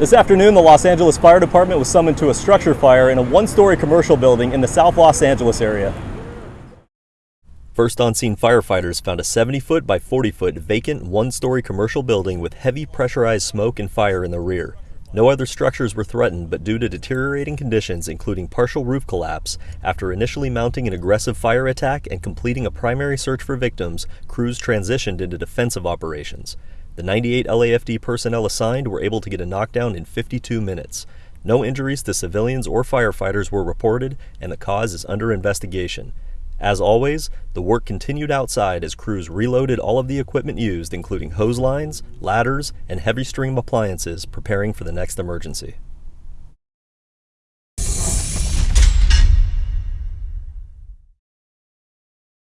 This afternoon, the Los Angeles Fire Department was summoned to a structure fire in a one-story commercial building in the South Los Angeles area. First on scene firefighters found a 70 foot by 40 foot vacant one story commercial building with heavy pressurized smoke and fire in the rear. No other structures were threatened, but due to deteriorating conditions, including partial roof collapse, after initially mounting an aggressive fire attack and completing a primary search for victims, crews transitioned into defensive operations. The 98 LAFD personnel assigned were able to get a knockdown in 52 minutes. No injuries to civilians or firefighters were reported, and the cause is under investigation. As always, the work continued outside as crews reloaded all of the equipment used, including hose lines, ladders, and heavy stream appliances, preparing for the next emergency.